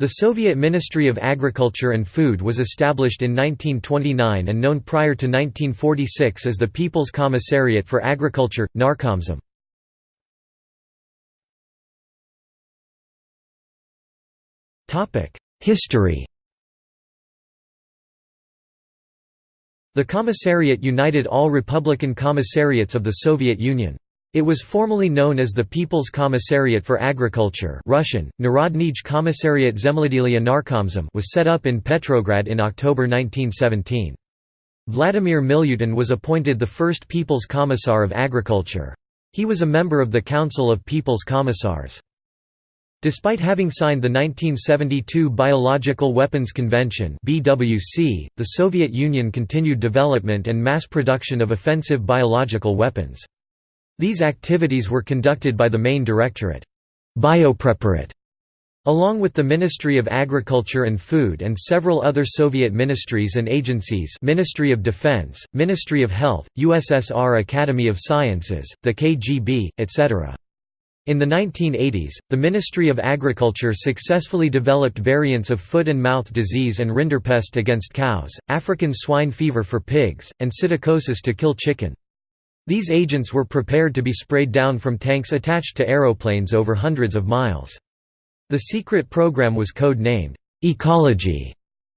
The Soviet Ministry of Agriculture and Food was established in 1929 and known prior to 1946 as the People's Commissariat for Agriculture, Narkomzem. History The Commissariat united all Republican commissariats of the Soviet Union. It was formerly known as the People's Commissariat for Agriculture Russian, Narodnij Commissariat Zemlyadelia Narkomzem was set up in Petrograd in October 1917. Vladimir Milyutin was appointed the first People's Commissar of Agriculture. He was a member of the Council of People's Commissars. Despite having signed the 1972 Biological Weapons Convention the Soviet Union continued development and mass production of offensive biological weapons. These activities were conducted by the main directorate, Biopreparat, along with the Ministry of Agriculture and Food and several other Soviet ministries and agencies Ministry of Defense, Ministry of Health, USSR Academy of Sciences, the KGB, etc. In the 1980s, the Ministry of Agriculture successfully developed variants of foot and mouth disease and rinderpest against cows, African swine fever for pigs, and psittacosis to kill chicken. These agents were prepared to be sprayed down from tanks attached to aeroplanes over hundreds of miles. The secret program was code-named, Ecology,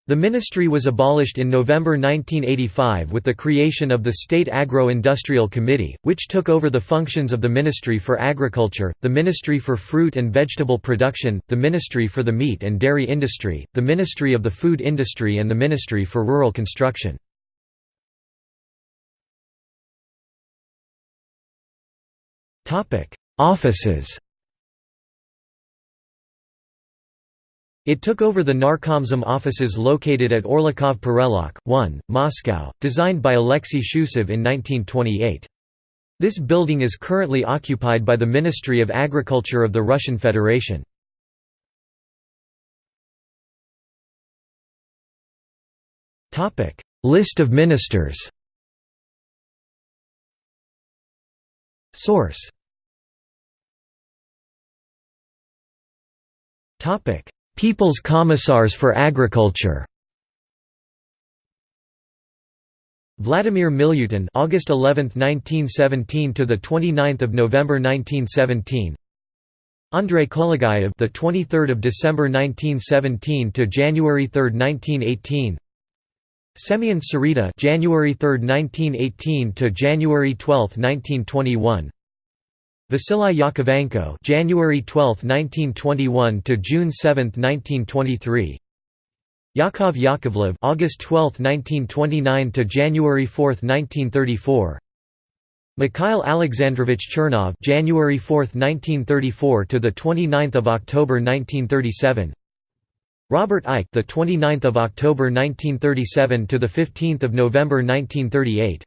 the ministry was abolished in November 1985 with the creation of the State Agro-Industrial Committee, which took over the functions of the Ministry for Agriculture, the Ministry for Fruit and Vegetable Production, the Ministry for the Meat and Dairy Industry, the Ministry of the Food Industry and the Ministry for Rural Construction. Offices. It took over the Narkomzem offices located at Orlikov Pereulok, 1, Moscow, designed by Alexei Shchusev in 1928. This building is currently occupied by the Ministry of Agriculture of the Russian Federation. List of ministers. Source People's Commissars for Agriculture. Vladimir Milyutin August 11, 1917 to the 29th of November 1917 Andrei Kolegayev the 23rd of December 1917 to January 3, 1918 Semyon Sereda January 3, 1918 to January 12, 1921 Vasily Yakovenko January 12, 1921 to June 7, 1923 Yakov Yakovlev August 12, 1929 to January 4, 1934 Mikhail Alexandrovich Chernov January 4, 1934 to the 29th of October 1937 Robert Eikhe the 29th of October 1937 to the 15th of November 1938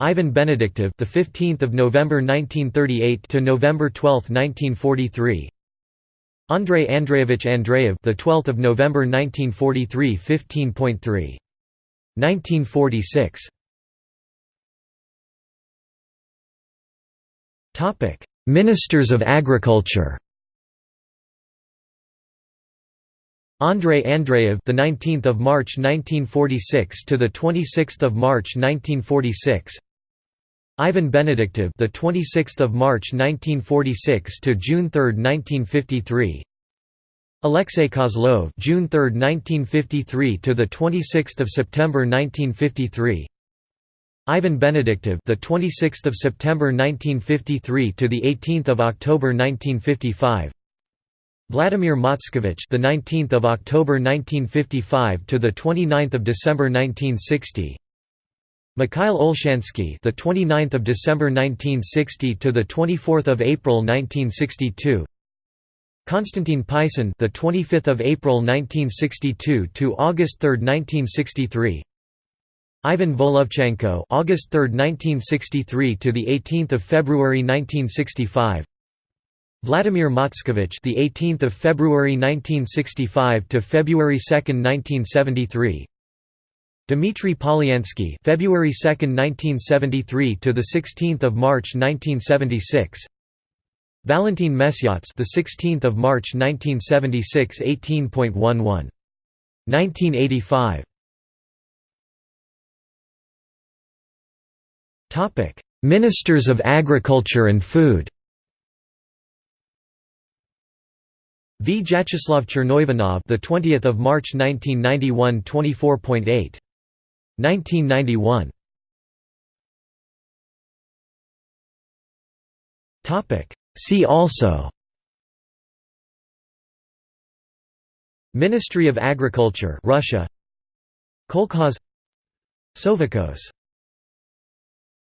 Ivan Benediktov, the 15th of November 1938 to November 12, 1943. Andrei Andreevich Andreev, the 12th of November 1943, 15.3. 1946. Topic: Ministers of Agriculture. Andrei Andreev, the 19th of March 1946 to the 26th of March 1946. Ivan Benediktov, the 26th of March 1946 to June 3, 1953. Alexei Kozlov, June 3, 1953 to the 26th of September 1953. Ivan Benediktov, the 26th of September 1953 to the 18th of October 1955. Vladimir Matskevich, the 19th of October 1955 to the 29th of December 1960. Mikhail Olshansky, the 29th of December 1960 to the 24th of April 1962. Konstantin Pysin, the 25th of April 1962 to August 3, 1963. Ivan Volovchenko, August 3, 1963 to the 18th of February 1965. Vladimir Matskevich, the 18th of February 1965 to February 2, 1973. Dmitry Polyansky, February 2, 1973 to the 16th of March 1976. Valentin Mesyats, the 16th of March 1976, 18.11. 1985. Topic: Ministers of Agriculture and Food. Vyacheslav Chernoivanov, the 20th of March 1991, 24.8. 1991. Topic: See also. Ministry of Agriculture Russia. Kolkhoz Sovkhoz